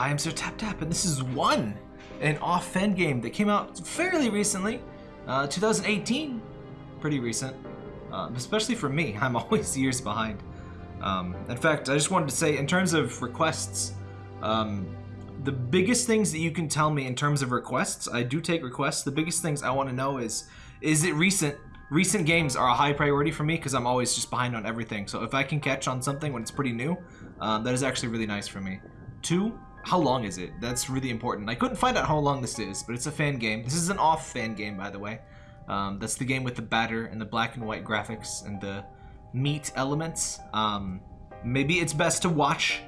I am Sir Tap Tap, and this is one, an off fan game that came out fairly recently, uh, 2018. Pretty recent, uh, especially for me. I'm always years behind. Um, in fact, I just wanted to say, in terms of requests, um, the biggest things that you can tell me in terms of requests, I do take requests. The biggest things I want to know is, is it recent? Recent games are a high priority for me because I'm always just behind on everything. So if I can catch on something when it's pretty new, um, that is actually really nice for me. Two, how long is it? That's really important. I couldn't find out how long this is, but it's a fan game. This is an off fan game, by the way. Um, that's the game with the batter and the black and white graphics and the meat elements. Um, maybe it's best to watch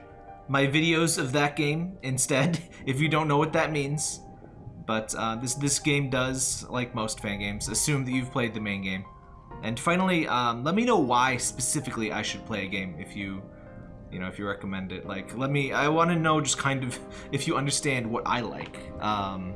my videos of that game instead, if you don't know what that means. But uh, this this game does, like most fan games, assume that you've played the main game. And finally, um, let me know why specifically I should play a game if you, you know, if you recommend it. Like, let me, I want to know just kind of if you understand what I like. Um,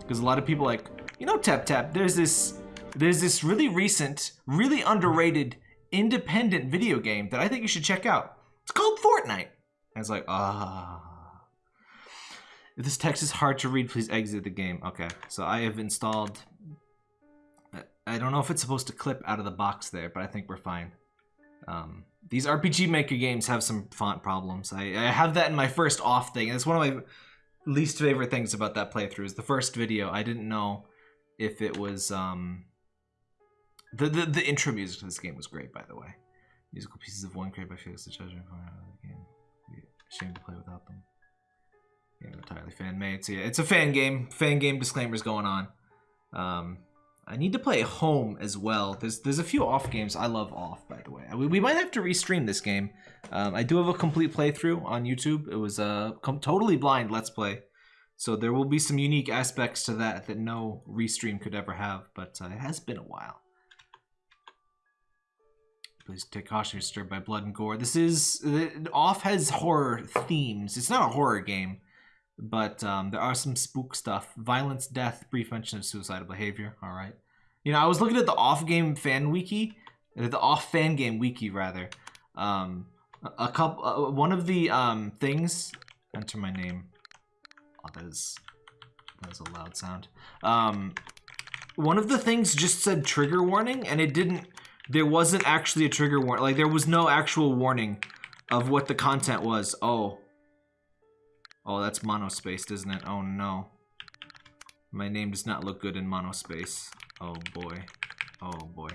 because a lot of people like, you know, Tap Tap, there's this, there's this really recent, really underrated independent video game that I think you should check out. It's called Fortnite. And it's like, ah. If this text is hard to read, please exit the game. Okay, so I have installed... I don't know if it's supposed to clip out of the box there, but I think we're fine. Um, these RPG Maker games have some font problems. I, I have that in my first off thing. It's one of my least favorite things about that playthrough is the first video. I didn't know if it was... Um, the, the, the intro music to this game was great, by the way. Musical pieces of one created by Felix the Judge the game. Shame to play without them. Yeah, entirely fan made. So yeah, it's a fan game. Fan game disclaimers going on. Um, I need to play home as well. There's there's a few off games. I love off, by the way. We, we might have to restream this game. Um, I do have a complete playthrough on YouTube. It was a totally blind let's play. So there will be some unique aspects to that that no restream could ever have. But uh, it has been a while. Please take caution, you're stirred by blood and gore. This is... Off has horror themes. It's not a horror game, but um, there are some spook stuff. Violence, death, brief mention of suicidal behavior. All right. You know, I was looking at the Off Game fan wiki, the Off fan game wiki, rather. Um, a couple, uh, one of the um, things... Enter my name. Oh, that is... That is a loud sound. Um, one of the things just said trigger warning, and it didn't there wasn't actually a trigger warning. Like, there was no actual warning of what the content was. Oh. Oh, that's monospaced, isn't it? Oh, no. My name does not look good in monospace. Oh, boy. Oh, boy.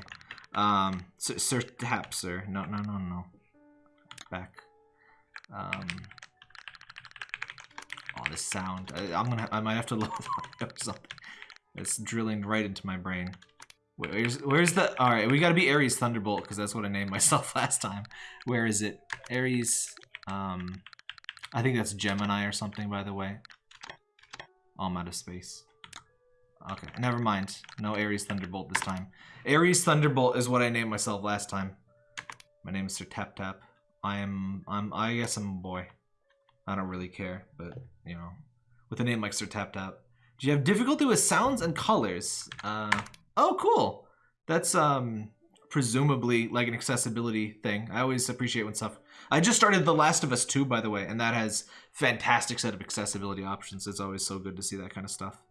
Um, Sir, sir Tap, sir. No, no, no, no. Back. Um... Oh, this sound. I, am gonna. I might have to load something. It's drilling right into my brain. Where's where's the all right? We got to be Ares Thunderbolt because that's what I named myself last time. Where is it? Ares. Um, I think that's Gemini or something. By the way. Oh, I'm out of space. Okay, never mind. No Ares Thunderbolt this time. Ares Thunderbolt is what I named myself last time. My name is Sir Tap Tap. I am. I'm. I guess I'm a boy. I don't really care, but you know, with a name like Sir Tap Tap. Do you have difficulty with sounds and colors? Uh. Oh, cool. That's um presumably like an accessibility thing. I always appreciate when stuff. I just started The Last of Us 2, by the way, and that has fantastic set of accessibility options. It's always so good to see that kind of stuff.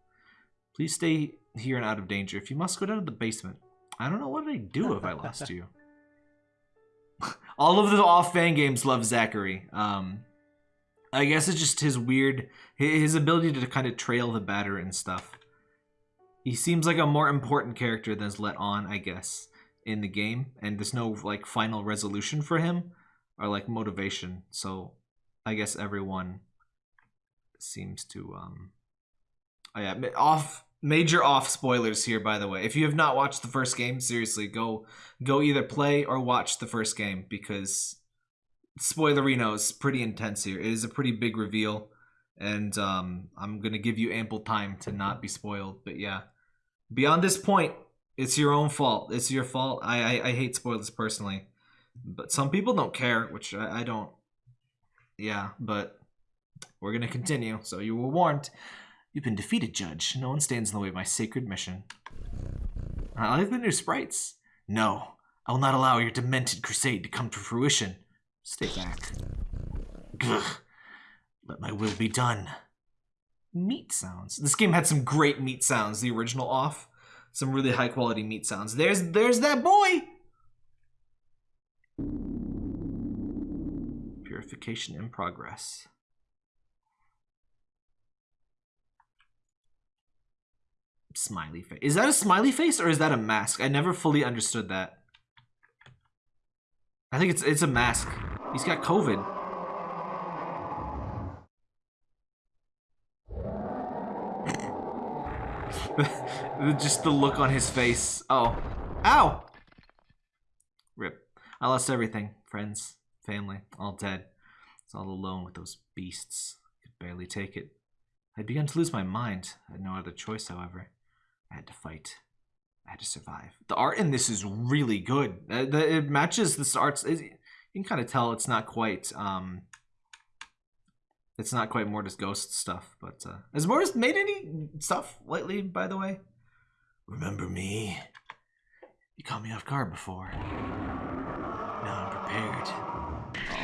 Please stay here and out of danger. If you must go down to the basement. I don't know what I'd do if I lost you. All of the off fan games love Zachary. Um, I guess it's just his weird, his ability to kind of trail the batter and stuff. He seems like a more important character than is let on, I guess, in the game. And there's no like final resolution for him or like motivation. So I guess everyone seems to um oh yeah off major off spoilers here by the way if you have not watched the first game seriously go go either play or watch the first game because spoilerino is pretty intense here it is a pretty big reveal and um, I'm gonna give you ample time to not be spoiled. But yeah, beyond this point, it's your own fault. It's your fault. I I, I hate spoilers personally, but some people don't care, which I, I don't. Yeah, but we're gonna continue. So you were warned. You've been defeated, Judge. No one stands in the way of my sacred mission. I like the new sprites. No, I will not allow your demented crusade to come to fruition. Stay back. Let my will be done. Meat sounds. This game had some great meat sounds. The original off, some really high quality meat sounds. There's there's that boy. Purification in progress. Smiley face. Is that a smiley face or is that a mask? I never fully understood that. I think it's it's a mask. He's got COVID. Just the look on his face. Oh. Ow! Rip. I lost everything. Friends, family, all dead. I was all alone with those beasts. Could barely take it. I'd begun to lose my mind. I had no other choice, however. I had to fight. I had to survive. The art in this is really good. Uh, it matches the arts. You can kind of tell it's not quite. Um, it's not quite Mortis Ghost stuff, but uh, has Mortis made any stuff lately? By the way, remember me? You caught me off guard before. Now I'm prepared.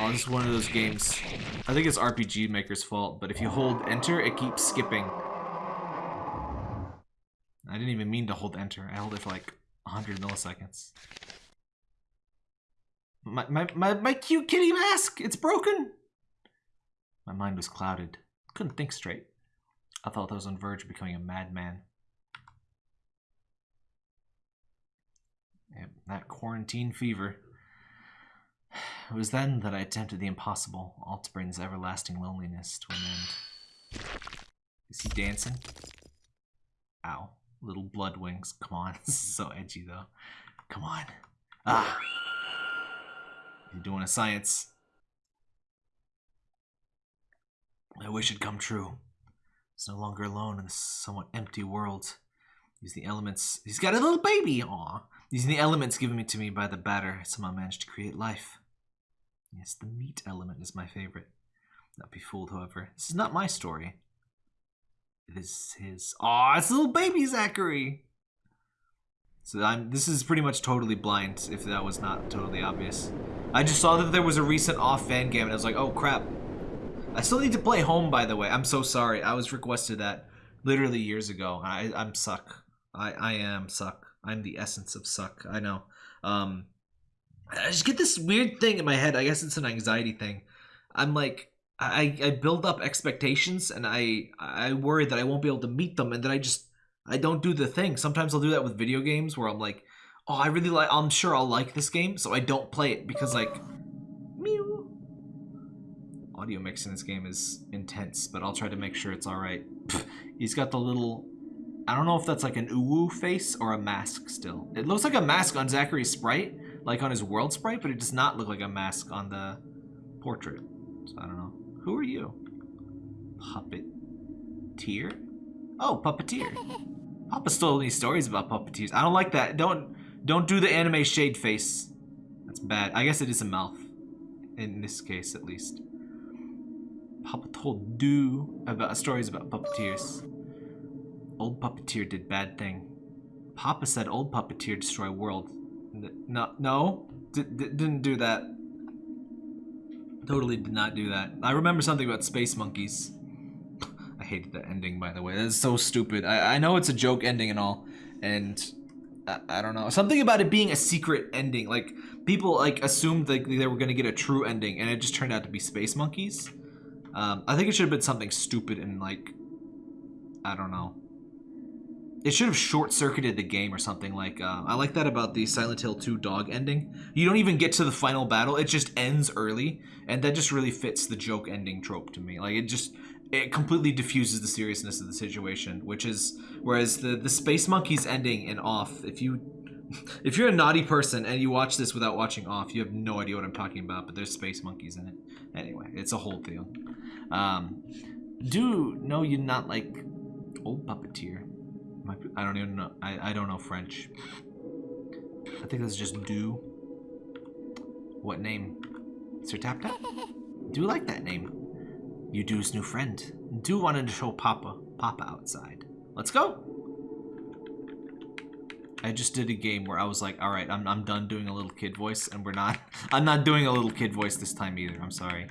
Oh, this is one of those games. I think it's RPG Maker's fault, but if you hold Enter, it keeps skipping. I didn't even mean to hold enter. I held it for like 100 milliseconds. My, my, my, my cute kitty mask! It's broken! My mind was clouded. Couldn't think straight. I thought I was on verge of becoming a madman. Yeah, that quarantine fever. It was then that I attempted the impossible, all to bring this everlasting loneliness to an end. Is he dancing? Ow. Little blood wings. Come on. this is so edgy, though. Come on. Ah. You're doing a science. I wish it'd come true. He's no longer alone in this somewhat empty world. He's the elements. He's got a little baby. Aw. Using the elements given to me by the batter, somehow managed to create life. Yes, the meat element is my favorite. Not be fooled, however. This is not my story. It is his. Aw, it's little baby Zachary. So I'm. This is pretty much totally blind. If that was not totally obvious, I just saw that there was a recent off fan game, and I was like, oh crap. I still need to play home, by the way. I'm so sorry. I was requested that literally years ago. I, I'm suck. I, I am suck. I'm the essence of suck. I know. Um, I just get this weird thing in my head. I guess it's an anxiety thing. I'm like, I, I build up expectations and I I worry that I won't be able to meet them and then I just I don't do the thing. Sometimes I'll do that with video games where I'm like, oh I really like I'm sure I'll like this game, so I don't play it because like. Audio mix in this game is intense, but I'll try to make sure it's alright. He's got the little I don't know if that's like an uwu face or a mask still. It looks like a mask on Zachary's sprite, like on his world sprite, but it does not look like a mask on the portrait. So I don't know. Who are you? Puppeteer? Oh, puppeteer. Papa stole any stories about puppeteers. I don't like that. Don't don't do the anime shade face. That's bad. I guess it is a mouth. In this case, at least. Papa told do about stories about puppeteers. Old puppeteer did bad thing. Papa said old puppeteer destroy world. No, no, D didn't do that. Totally did not do that. I remember something about space monkeys. I hated that ending, by the way. That's so stupid. I, I know it's a joke ending and all, and I, I don't know. Something about it being a secret ending. Like, people, like, assumed like, they were going to get a true ending, and it just turned out to be space monkeys. Um, I think it should have been something stupid and, like, I don't know. It should have short-circuited the game or something like, uh, I like that about the Silent Hill 2 dog ending. You don't even get to the final battle, it just ends early, and that just really fits the joke ending trope to me. Like, it just, it completely diffuses the seriousness of the situation, which is, whereas the, the Space Monkeys ending in Off, if you, if you're a naughty person and you watch this without watching Off, you have no idea what I'm talking about, but there's Space Monkeys in it. Anyway, it's a whole thing. Um, do know you not like old puppeteer. I don't even know. I, I don't know French. I think that's just do. What name? Sir Tap Tap? Do like that name. You do's new friend. Do wanted to show Papa Papa outside. Let's go. I just did a game where I was like, all right, I'm, I'm done doing a little kid voice and we're not, I'm not doing a little kid voice this time either. I'm sorry.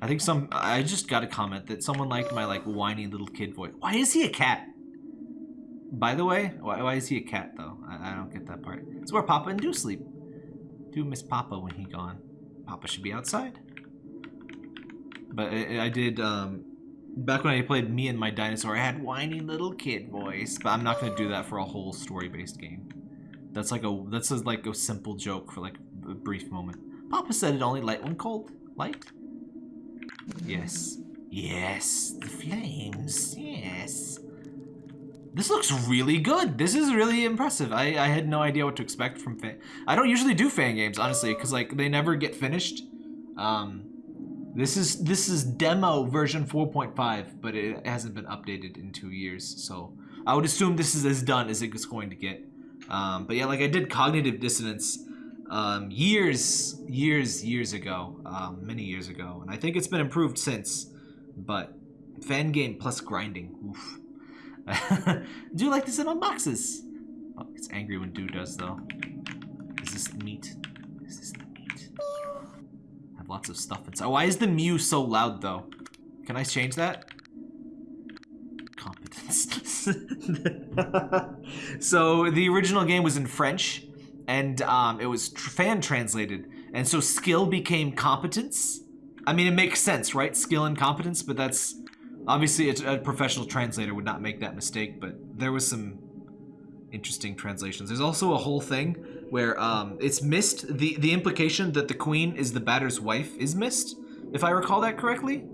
I think some. I just got a comment that someone liked my like whiny little kid voice. Why is he a cat? By the way, why, why is he a cat though? I, I don't get that part. It's where Papa and do sleep. Do miss Papa when he gone. Papa should be outside. But I, I did. Um, back when I played me and my dinosaur, I had whiny little kid voice. But I'm not gonna do that for a whole story-based game. That's like a that's a, like a simple joke for like a brief moment. Papa said it only light when cold. Light? Yes. Yes, the flames. Yes. This looks really good. This is really impressive. I, I had no idea what to expect from fan. I don't usually do fan games, honestly, because like they never get finished. Um, this is this is demo version 4.5, but it hasn't been updated in two years. So I would assume this is as done as it's going to get. Um, but yeah, like I did cognitive dissonance um, years, years, years ago, um, many years ago, and I think it's been improved since. But fan game plus grinding, oof. do you like to sit on boxes? Oh, it's angry when do does though. Is this meat? Is this have lots of stuff inside. Why is the Mew so loud though? Can I change that? Competence. so the original game was in French and um, it was tr fan translated. And so skill became competence. I mean, it makes sense, right? Skill and competence, but that's obviously a, a professional translator would not make that mistake. But there was some interesting translations. There's also a whole thing where um, it's missed. The the implication that the queen is the batter's wife is missed, if I recall that correctly,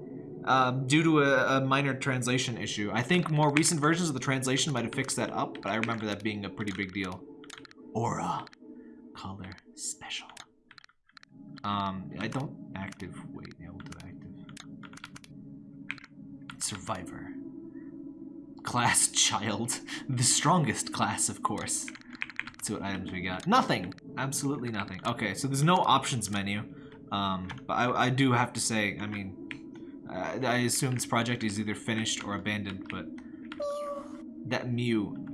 um, due to a, a minor translation issue. I think more recent versions of the translation might have fixed that up, but I remember that being a pretty big deal. Aura color special. Um, I don't active. Wait, yeah, we'll do active. Survivor. Class child. The strongest class, of course. Let's see what items we got. Nothing. Absolutely nothing. Okay, so there's no options menu. Um, but I, I do have to say, I mean, uh, I assume this project is either finished or abandoned, but that Mew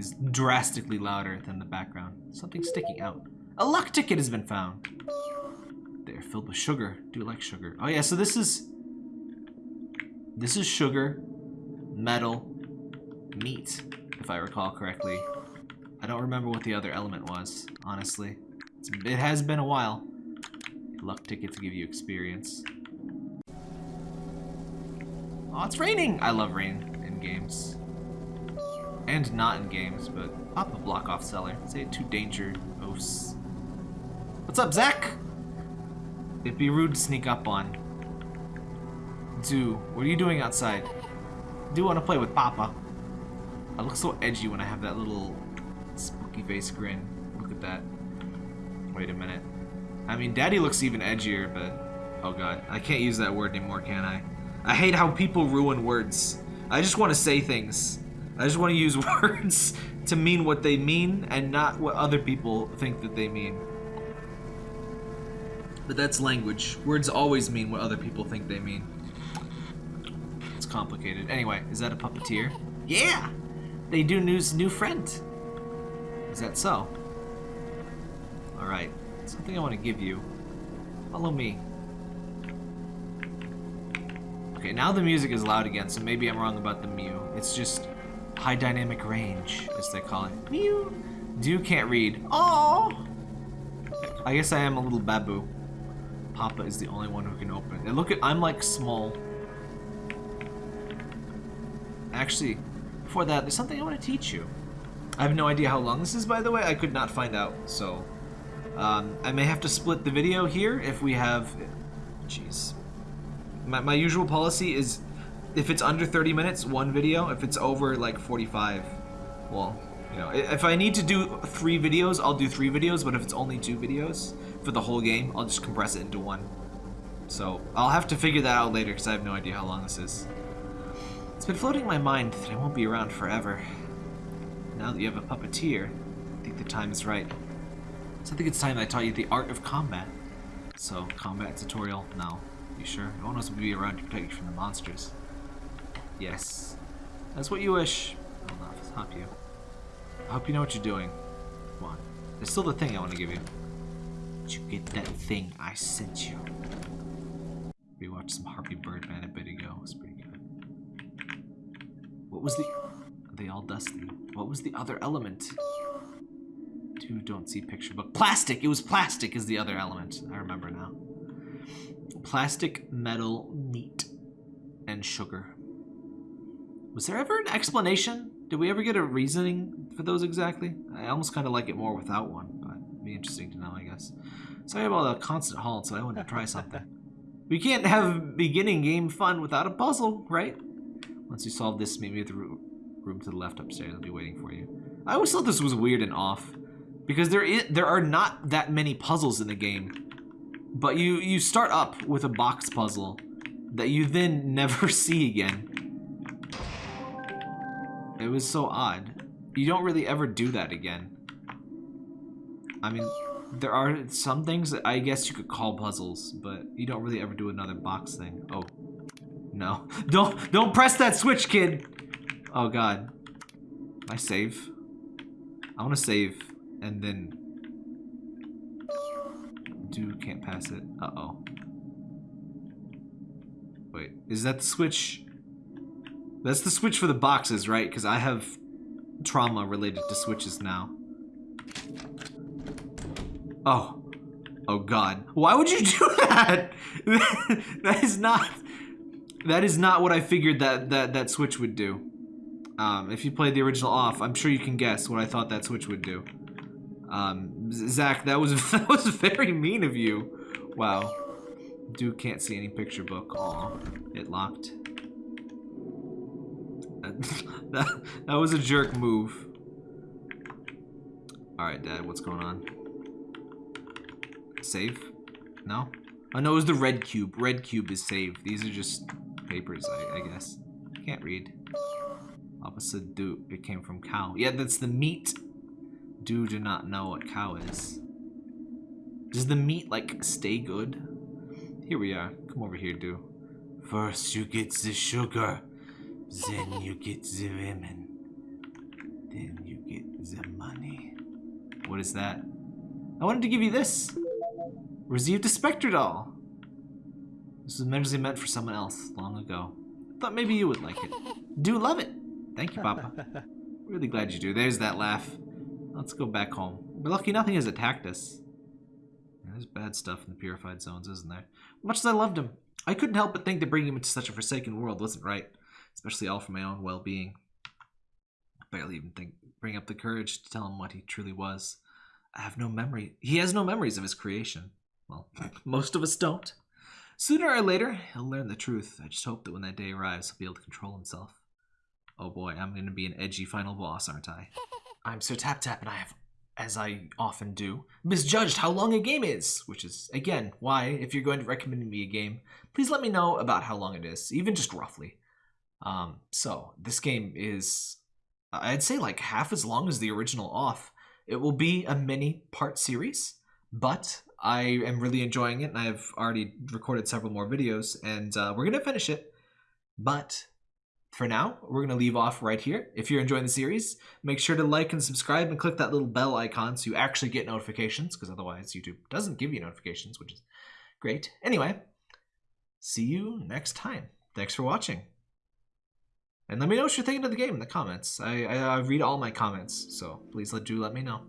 is drastically louder than the background. Something sticking out. A luck ticket has been found. They're filled with sugar. Do you like sugar? Oh yeah, so this is... This is sugar, metal, meat, if I recall correctly. I don't remember what the other element was, honestly. It's, it has been a while. Luck ticket to give you experience. Oh, it's raining! I love rain in games. And not in games, but pop a block off seller. Say it too danger. What's up, Zach? It'd be rude to sneak up on. Do, what are you doing outside? Do want to play with Papa. I look so edgy when I have that little spooky face grin. Look at that. Wait a minute. I mean, Daddy looks even edgier, but... Oh god, I can't use that word anymore, can I? I hate how people ruin words. I just want to say things. I just want to use words to mean what they mean and not what other people think that they mean. But that's language. Words always mean what other people think they mean. It's complicated. Anyway, is that a puppeteer? Yeah! They do news new friend. Is that so? Alright. Something I want to give you. Follow me. Okay, now the music is loud again, so maybe I'm wrong about the Mew. It's just high dynamic range, as they call it. Mew. Do can't read. Oh. I guess I am a little babu. Papa is the only one who can open it. And look at, I'm like small. Actually, before that, there's something I want to teach you. I have no idea how long this is, by the way. I could not find out, so um, I may have to split the video here if we have. Jeez. My, my usual policy is if it's under 30 minutes, one video. If it's over like 45, well, you know, if I need to do three videos, I'll do three videos. But if it's only two videos for the whole game, I'll just compress it into one. So I'll have to figure that out later because I have no idea how long this is. It's been floating in my mind that I won't be around forever. Now that you have a puppeteer, I think the time is right. So I think it's time I taught you the art of combat. So, combat tutorial? No. You sure? No one else will be around to protect you from the monsters. Yes. That's what you wish. I'll not stop you. I hope you know what you're doing. Come on. There's still the thing I want to give you. Did you get that thing I sent you? We watched some Harvey Birdman a bit ago. It was pretty good. What was the... They all dusty? What was the other element? Two don't see picture book. Plastic! It was plastic is the other element. I remember now. Plastic, metal, meat, and sugar. Was there ever an explanation? Did we ever get a reasoning for those exactly? I almost kind of like it more without one, but it'd be interesting to know, I guess. Sorry about the constant halt, so I wanted to try something. we can't have beginning game fun without a puzzle, right? Once you solve this, maybe the room to the left upstairs. I'll be waiting for you. I always thought this was weird and off. Because there is, there are not that many puzzles in the game. But you, you start up with a box puzzle that you then never see again. It was so odd. You don't really ever do that again. I mean, there are some things that I guess you could call puzzles, but you don't really ever do another box thing. Oh, no. Don't, don't press that switch, kid! Oh god. I save? I want to save, and then... Do can't pass it. Uh-oh. Wait, is that the switch? That's the switch for the boxes, right? Because I have trauma related to switches now. Oh. Oh god. Why would you do that? that is not... That is not what I figured that, that, that switch would do. Um, if you played the original off, I'm sure you can guess what I thought that switch would do. Um, Zach, that was that was very mean of you. Wow. Dude can't see any picture book. Aw, it locked. that, that was a jerk move. Alright, Dad, what's going on? Save? No? Oh, no, it was the red cube. Red cube is saved. These are just papers, I, I guess. Can't read. Opposite do. It came from cow. Yeah, that's the meat. Do do not know what cow is. Does the meat, like, stay good? Here we are. Come over here, do. First you get the sugar. Then you get the women. Then you get the money. What is that? I wanted to give you this. Received a Spectre doll. This was meant meant for someone else long ago. Thought maybe you would like it. Do love it. Thank you, Papa. really glad you do. There's that laugh. Let's go back home. We're lucky nothing has attacked us. There's bad stuff in the purified zones, isn't there? Much as I loved him, I couldn't help but think that bringing him into such a forsaken world wasn't right, especially all for my own well-being. I barely even think bring up the courage to tell him what he truly was. I have no memory. He has no memories of his creation. Well, most of us don't. Sooner or later, he'll learn the truth. I just hope that when that day arrives, he'll be able to control himself. Oh boy, I'm going to be an edgy final boss, aren't I? I'm Sir Tap Tap, and I have, as I often do, misjudged how long a game is, which is, again, why, if you're going to recommend me a game, please let me know about how long it is, even just roughly. Um, so, this game is, I'd say, like half as long as the original off. It will be a mini part series, but I am really enjoying it, and I've already recorded several more videos, and uh, we're going to finish it. But for now, we're going to leave off right here. If you're enjoying the series, make sure to like and subscribe and click that little bell icon so you actually get notifications, because otherwise YouTube doesn't give you notifications, which is great. Anyway, see you next time. Thanks for watching. And let me know what you're thinking of the game in the comments. I, I, I read all my comments, so please let, do let me know.